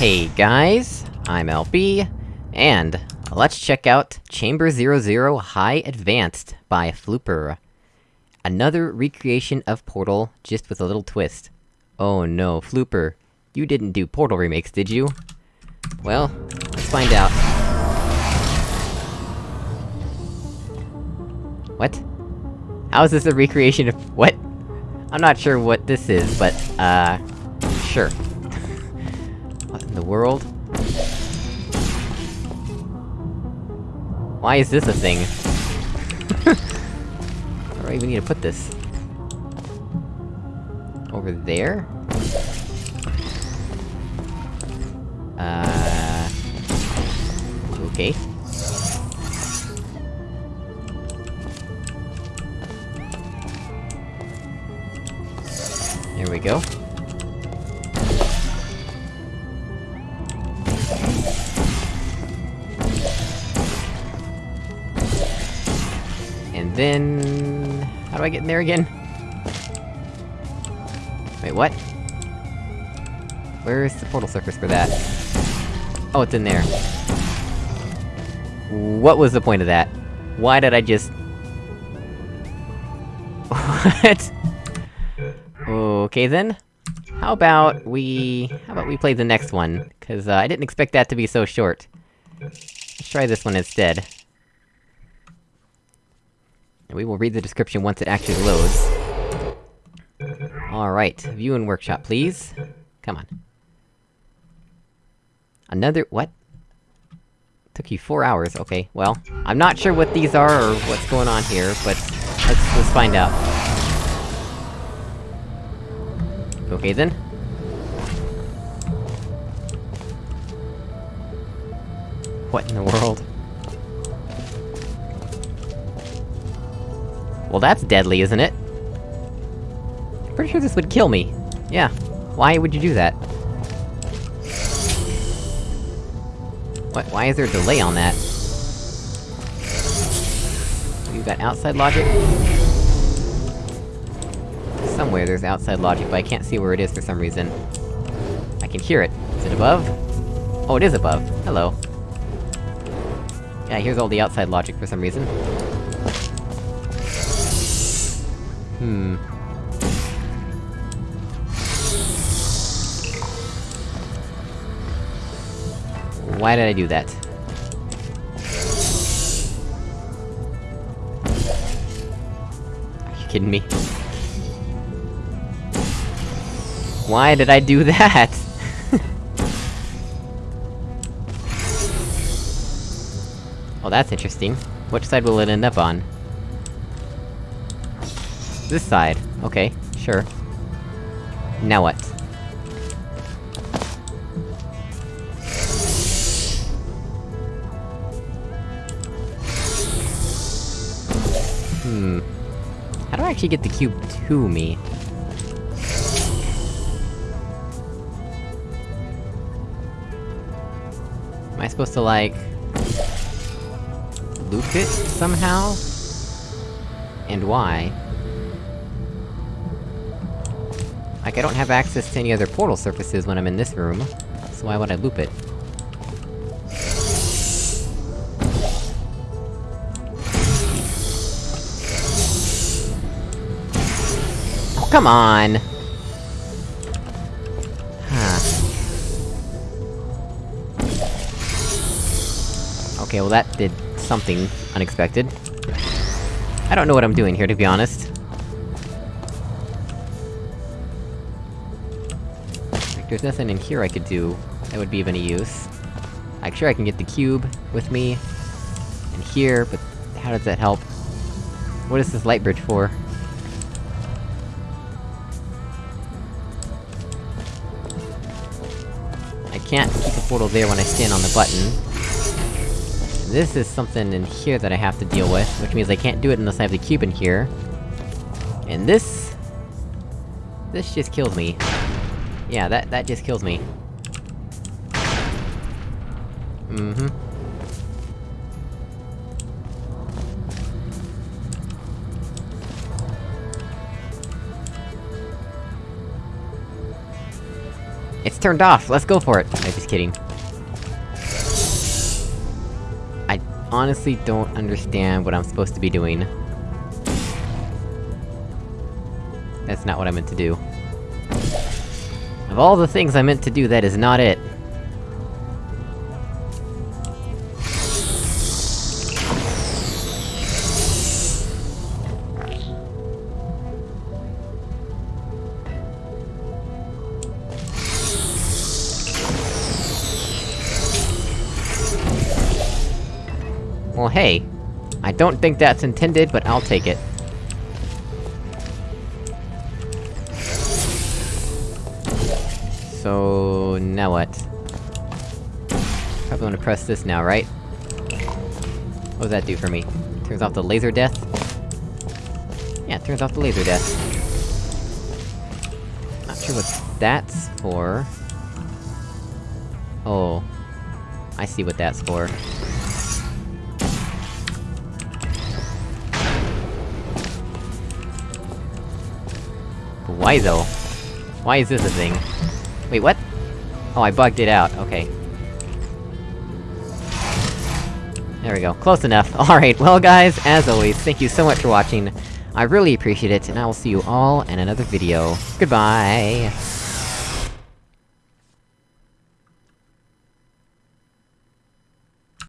Hey guys, I'm LB, and let's check out Chamber 00 High Advanced by Flooper. Another recreation of Portal, just with a little twist. Oh no, Flooper, you didn't do Portal remakes, did you? Well, let's find out. What? How is this a recreation of- what? I'm not sure what this is, but, uh... Sure. The world? Why is this a thing? Where do I even need to put this? Over there? Uh... Okay. Here we go. Then... How do I get in there again? Wait, what? Where's the portal surface for that? Oh, it's in there. What was the point of that? Why did I just... What? Okay then. How about we... How about we play the next one? Cause, uh, I didn't expect that to be so short. Let's try this one instead. And we will read the description once it actually loads. Alright, view and workshop, please. Come on. Another- what? Took you four hours, okay, well, I'm not sure what these are or what's going on here, but let's- let's find out. Okay then. What in the world? Well that's deadly, isn't it? Pretty sure this would kill me. Yeah. Why would you do that? What- why is there a delay on that? You got outside logic? Somewhere there's outside logic, but I can't see where it is for some reason. I can hear it. Is it above? Oh, it is above. Hello. Yeah, here's all the outside logic for some reason. Hmm. Why did I do that? Are you kidding me? Why did I do that? well, that's interesting. Which side will it end up on? This side. Okay, sure. Now what? Hmm. How do I actually get the cube to me? Am I supposed to, like... loop it, somehow? And why? Like, I don't have access to any other portal surfaces when I'm in this room, so why would I loop it? Oh, come on! Okay, well that did something unexpected. I don't know what I'm doing here, to be honest. There's nothing in here I could do that would be of any use. Like, sure I can get the cube with me, and here, but how does that help? What is this light bridge for? I can't keep a portal there when I stand on the button. This is something in here that I have to deal with, which means I can't do it unless I have the cube in here. And this... This just kills me. Yeah, that- that just kills me. Mm-hmm. It's turned off, let's go for it! I'm just kidding. I honestly don't understand what I'm supposed to be doing. That's not what I meant to do. Of all the things I meant to do, that is not it. Well hey, I don't think that's intended, but I'll take it. So... now what? Probably wanna press this now, right? What does that do for me? Turns off the laser death? Yeah, turns off the laser death. Not sure what that's for... Oh... I see what that's for. Why though? Why is this a thing? Wait, what? Oh, I bugged it out, okay. There we go, close enough. Alright, well guys, as always, thank you so much for watching. I really appreciate it, and I will see you all in another video. Goodbye!